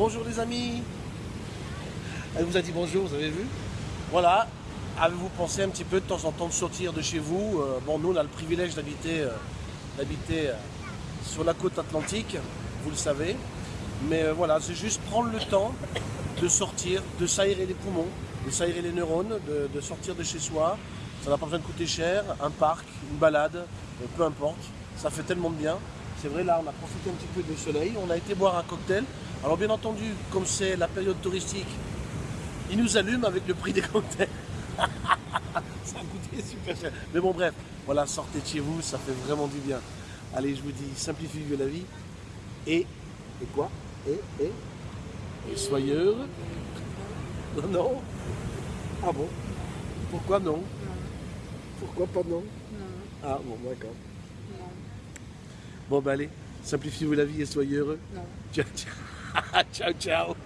bonjour les amis. Elle vous a dit bonjour, vous avez vu Voilà. Avez-vous pensé un petit peu de temps en temps de sortir de chez vous Euh, Bon, nous, on a le privilège d'habiter euh, euh, sur la côte atlantique, vous le savez. Mais euh, voilà, c'est juste prendre le temps de sortir, de s'aérer les poumons, de s'aérer les neurones, de, de sortir de chez soi. Ça n'a pas besoin de coûter cher. Un parc, une balade, peu importe. Ça fait tellement de bien. C'est vrai, là, on a profité un petit peu du soleil. On a été boire un cocktail. Alors, bien entendu, comme c'est la période touristique, ils nous allument avec le prix des cocktails. ça a coûté super cher. Mais bon, bref, voilà, sortez de chez vous, ça fait vraiment du bien. Allez, je vous dis, simplifiez la vie. Et, et quoi? Et, et, et soyez heureux. Non, non. Ah bon? Pourquoi non? Pourquoi pas non? Ah bon, d'accord. Bon, bah allez, simplifiez-vous la vie et soyez heureux. Non. Ciao, ciao. ciao, ciao.